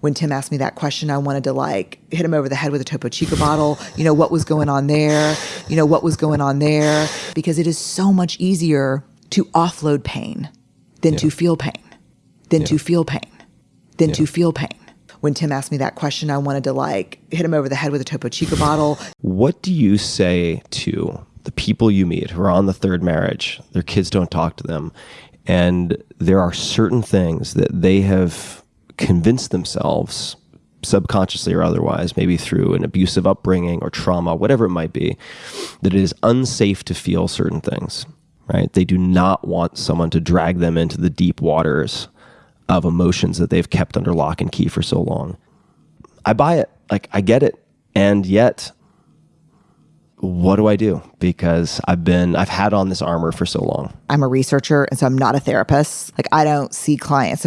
when Tim asked me that question, I wanted to like hit him over the head with a Topo Chico bottle. You know, what was going on there? You know, what was going on there? Because it is so much easier to offload pain than yeah. to feel pain, than yeah. to feel pain, than yeah. to feel pain. When Tim asked me that question, I wanted to like hit him over the head with a Topo Chico bottle. What do you say to the people you meet who are on the third marriage? Their kids don't talk to them. And there are certain things that they have convinced themselves subconsciously or otherwise, maybe through an abusive upbringing or trauma, whatever it might be, that it is unsafe to feel certain things, right? They do not want someone to drag them into the deep waters of emotions that they've kept under lock and key for so long. I buy it. Like, I get it. And yet, what do I do? Because I've been, I've had on this armor for so long. I'm a researcher, and so I'm not a therapist. Like, I don't see clients.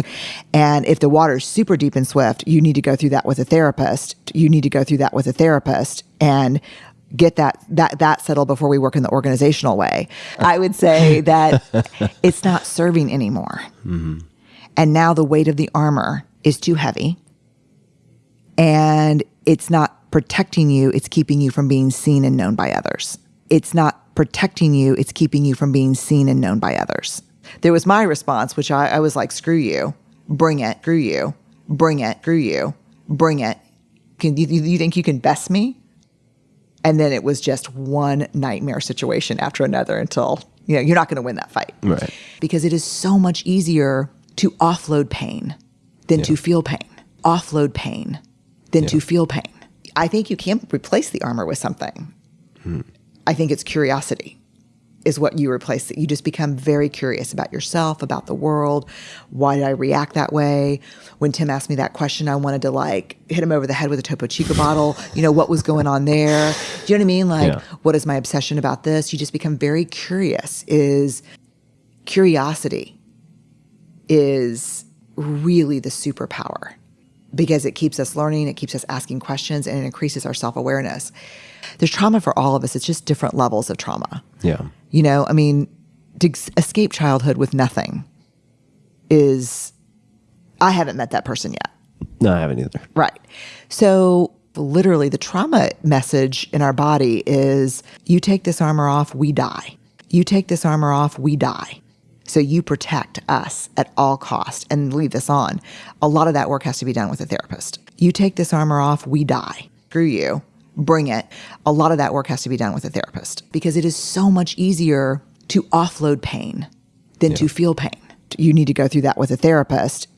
And if the water's super deep and swift, you need to go through that with a therapist. You need to go through that with a therapist and get that that that settled before we work in the organizational way. I would say that it's not serving anymore. Mm-hmm. And now the weight of the armor is too heavy. And it's not protecting you, it's keeping you from being seen and known by others. It's not protecting you, it's keeping you from being seen and known by others. There was my response, which I, I was like, screw you, bring it, screw you, bring it, screw you, bring it. Can you, you think you can best me? And then it was just one nightmare situation after another until, you know, you're not going to win that fight. Right. Because it is so much easier to offload pain than yeah. to feel pain. Offload pain than yeah. to feel pain. I think you can't replace the armor with something. Hmm. I think it's curiosity is what you replace it. You just become very curious about yourself, about the world. Why did I react that way? When Tim asked me that question, I wanted to like hit him over the head with a Topo Chico bottle. You know, what was going on there? Do you know what I mean? Like, yeah. what is my obsession about this? You just become very curious. Is curiosity is really the superpower because it keeps us learning, it keeps us asking questions, and it increases our self awareness. There's trauma for all of us, it's just different levels of trauma. Yeah. You know, I mean, to escape childhood with nothing is, I haven't met that person yet. No, I haven't either. Right. So, literally, the trauma message in our body is you take this armor off, we die. You take this armor off, we die. So you protect us at all cost and leave this on. A lot of that work has to be done with a therapist. You take this armor off, we die. Screw you. Bring it. A lot of that work has to be done with a therapist because it is so much easier to offload pain than yeah. to feel pain. You need to go through that with a therapist